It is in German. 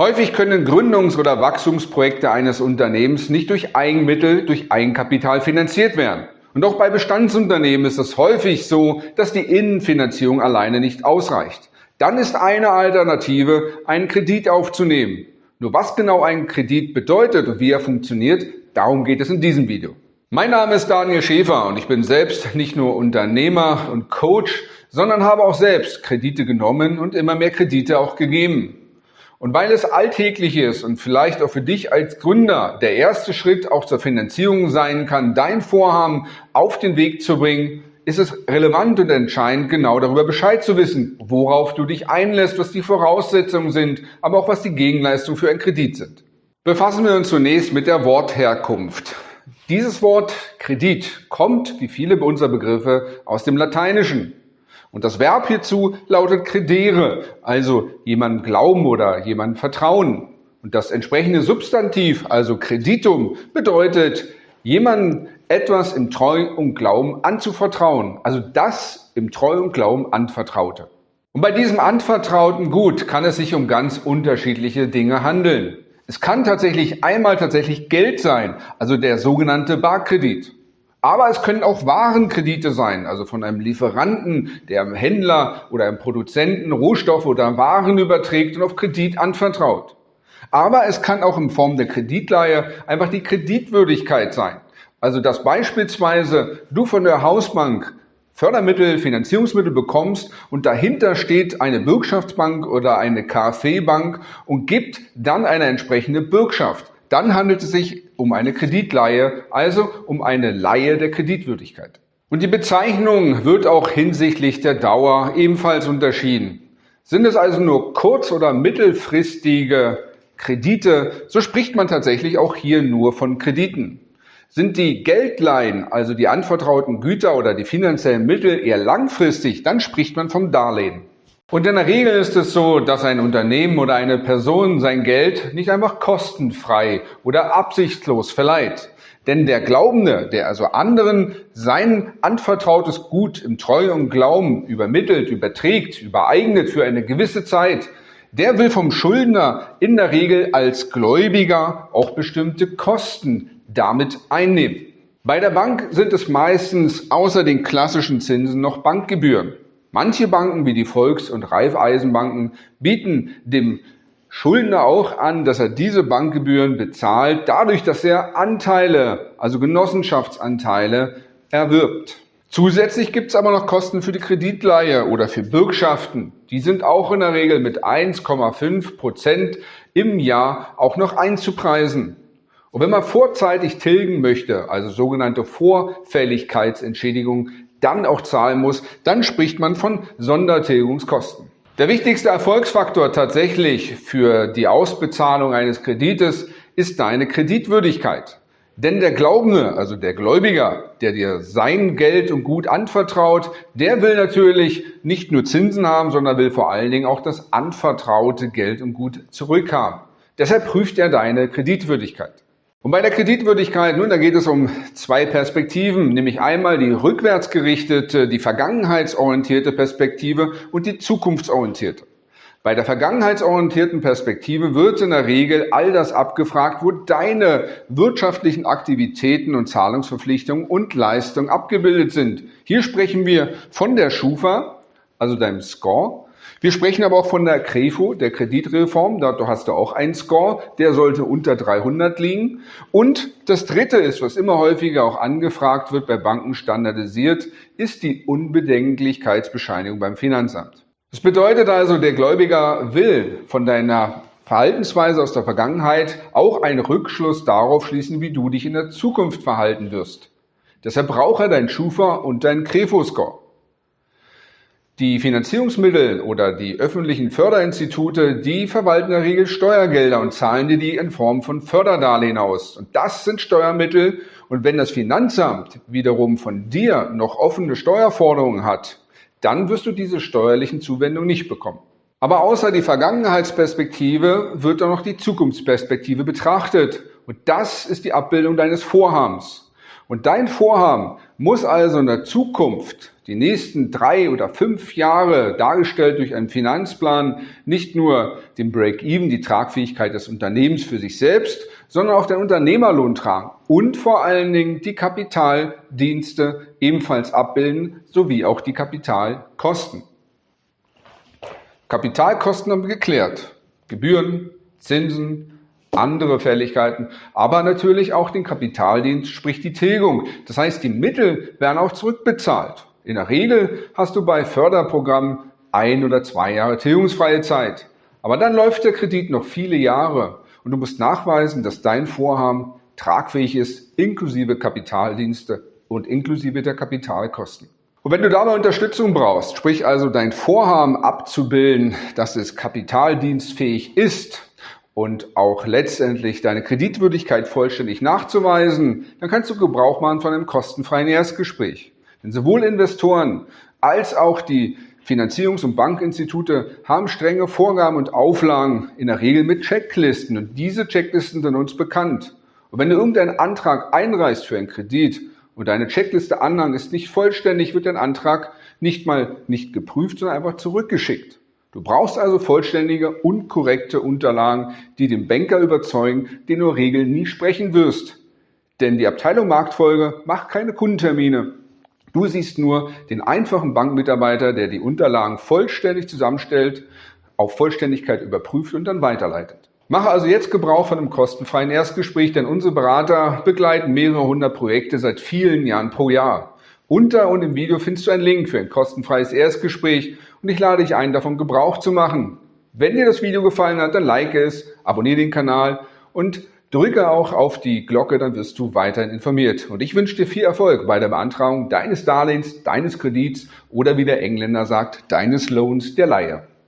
Häufig können Gründungs- oder Wachstumsprojekte eines Unternehmens nicht durch Eigenmittel, durch Eigenkapital finanziert werden. Und auch bei Bestandsunternehmen ist es häufig so, dass die Innenfinanzierung alleine nicht ausreicht. Dann ist eine Alternative, einen Kredit aufzunehmen. Nur was genau ein Kredit bedeutet und wie er funktioniert, darum geht es in diesem Video. Mein Name ist Daniel Schäfer und ich bin selbst nicht nur Unternehmer und Coach, sondern habe auch selbst Kredite genommen und immer mehr Kredite auch gegeben. Und weil es alltäglich ist und vielleicht auch für dich als Gründer der erste Schritt auch zur Finanzierung sein kann, dein Vorhaben auf den Weg zu bringen, ist es relevant und entscheidend, genau darüber Bescheid zu wissen, worauf du dich einlässt, was die Voraussetzungen sind, aber auch was die Gegenleistungen für einen Kredit sind. Befassen wir uns zunächst mit der Wortherkunft. Dieses Wort Kredit kommt, wie viele unserer Begriffe, aus dem Lateinischen. Und das Verb hierzu lautet credere, also jemandem glauben oder jemandem vertrauen. Und das entsprechende Substantiv, also creditum, bedeutet, jemandem etwas im Treu und Glauben anzuvertrauen. Also das im Treu und Glauben anvertraute. Und bei diesem anvertrauten Gut kann es sich um ganz unterschiedliche Dinge handeln. Es kann tatsächlich einmal tatsächlich Geld sein, also der sogenannte Barkredit. Aber es können auch Warenkredite sein, also von einem Lieferanten, der einem Händler oder einem Produzenten Rohstoffe oder Waren überträgt und auf Kredit anvertraut. Aber es kann auch in Form der Kreditleihe einfach die Kreditwürdigkeit sein. Also dass beispielsweise du von der Hausbank Fördermittel, Finanzierungsmittel bekommst und dahinter steht eine Bürgschaftsbank oder eine KfW-Bank und gibt dann eine entsprechende Bürgschaft dann handelt es sich um eine Kreditleihe, also um eine Leihe der Kreditwürdigkeit. Und die Bezeichnung wird auch hinsichtlich der Dauer ebenfalls unterschieden. Sind es also nur kurz- oder mittelfristige Kredite, so spricht man tatsächlich auch hier nur von Krediten. Sind die Geldleihen, also die anvertrauten Güter oder die finanziellen Mittel eher langfristig, dann spricht man vom Darlehen. Und in der Regel ist es so, dass ein Unternehmen oder eine Person sein Geld nicht einfach kostenfrei oder absichtslos verleiht. Denn der Glaubende, der also anderen sein anvertrautes Gut im Treu und Glauben übermittelt, überträgt, übereignet für eine gewisse Zeit, der will vom Schuldner in der Regel als Gläubiger auch bestimmte Kosten damit einnehmen. Bei der Bank sind es meistens außer den klassischen Zinsen noch Bankgebühren. Manche Banken wie die Volks- und Raiffeisenbanken bieten dem Schuldner auch an, dass er diese Bankgebühren bezahlt, dadurch, dass er Anteile, also Genossenschaftsanteile, erwirbt. Zusätzlich gibt es aber noch Kosten für die Kreditleihe oder für Bürgschaften. Die sind auch in der Regel mit 1,5 Prozent im Jahr auch noch einzupreisen. Und wenn man vorzeitig tilgen möchte, also sogenannte Vorfälligkeitsentschädigung, dann auch zahlen muss, dann spricht man von Sondertilgungskosten. Der wichtigste Erfolgsfaktor tatsächlich für die Ausbezahlung eines Kredites ist deine Kreditwürdigkeit. Denn der Glaubende, also der Gläubiger, der dir sein Geld und Gut anvertraut, der will natürlich nicht nur Zinsen haben, sondern will vor allen Dingen auch das anvertraute Geld und Gut zurückhaben. Deshalb prüft er deine Kreditwürdigkeit. Und bei der Kreditwürdigkeit, nun, da geht es um zwei Perspektiven, nämlich einmal die rückwärtsgerichtete, die vergangenheitsorientierte Perspektive und die zukunftsorientierte. Bei der vergangenheitsorientierten Perspektive wird in der Regel all das abgefragt, wo deine wirtschaftlichen Aktivitäten und Zahlungsverpflichtungen und Leistungen abgebildet sind. Hier sprechen wir von der Schufa, also deinem Score, wir sprechen aber auch von der CREFO, der Kreditreform. Da hast du auch einen Score, der sollte unter 300 liegen. Und das Dritte ist, was immer häufiger auch angefragt wird, bei Banken standardisiert, ist die Unbedenklichkeitsbescheinigung beim Finanzamt. Das bedeutet also, der Gläubiger will von deiner Verhaltensweise aus der Vergangenheit auch einen Rückschluss darauf schließen, wie du dich in der Zukunft verhalten wirst. Deshalb braucht er dein Schufa und dein Crefo-Score. Die Finanzierungsmittel oder die öffentlichen Förderinstitute, die verwalten in der Regel Steuergelder und zahlen dir die in Form von Förderdarlehen aus. Und das sind Steuermittel. Und wenn das Finanzamt wiederum von dir noch offene Steuerforderungen hat, dann wirst du diese steuerlichen Zuwendungen nicht bekommen. Aber außer die Vergangenheitsperspektive wird auch noch die Zukunftsperspektive betrachtet. Und das ist die Abbildung deines Vorhabens. Und dein Vorhaben Muss also in der Zukunft die nächsten drei oder fünf Jahre dargestellt durch einen Finanzplan nicht nur den Break-Even, die Tragfähigkeit des Unternehmens für sich selbst, sondern auch den Unternehmerlohn tragen und vor allen Dingen die Kapitaldienste ebenfalls abbilden, sowie auch die Kapitalkosten. Kapitalkosten haben wir geklärt. Gebühren, Zinsen, andere Fälligkeiten, aber natürlich auch den Kapitaldienst, sprich die Tilgung. Das heißt, die Mittel werden auch zurückbezahlt. In der Regel hast du bei Förderprogrammen ein oder zwei Jahre tilgungsfreie Zeit. Aber dann läuft der Kredit noch viele Jahre und du musst nachweisen, dass dein Vorhaben tragfähig ist, inklusive Kapitaldienste und inklusive der Kapitalkosten. Und wenn du dabei Unterstützung brauchst, sprich also dein Vorhaben abzubilden, dass es kapitaldienstfähig ist und auch letztendlich deine Kreditwürdigkeit vollständig nachzuweisen, dann kannst du Gebrauch machen von einem kostenfreien Erstgespräch. Denn sowohl Investoren als auch die Finanzierungs- und Bankinstitute haben strenge Vorgaben und Auflagen, in der Regel mit Checklisten. Und diese Checklisten sind uns bekannt. Und wenn du irgendeinen Antrag einreichst für einen Kredit und deine Checkliste Anhang ist nicht vollständig, wird dein Antrag nicht mal nicht geprüft, sondern einfach zurückgeschickt. Du brauchst also vollständige und korrekte Unterlagen, die den Banker überzeugen, den du Regeln nie sprechen wirst. Denn die Abteilung Marktfolge macht keine Kundentermine. Du siehst nur den einfachen Bankmitarbeiter, der die Unterlagen vollständig zusammenstellt, auf Vollständigkeit überprüft und dann weiterleitet. Mache also jetzt Gebrauch von einem kostenfreien Erstgespräch, denn unsere Berater begleiten mehrere hundert Projekte seit vielen Jahren pro Jahr. Unter und im Video findest du einen Link für ein kostenfreies Erstgespräch und ich lade dich ein, davon Gebrauch zu machen. Wenn dir das Video gefallen hat, dann like es, abonniere den Kanal und drücke auch auf die Glocke, dann wirst du weiterhin informiert. Und ich wünsche dir viel Erfolg bei der Beantragung deines Darlehens, deines Kredits oder wie der Engländer sagt, deines Loans der Leihe.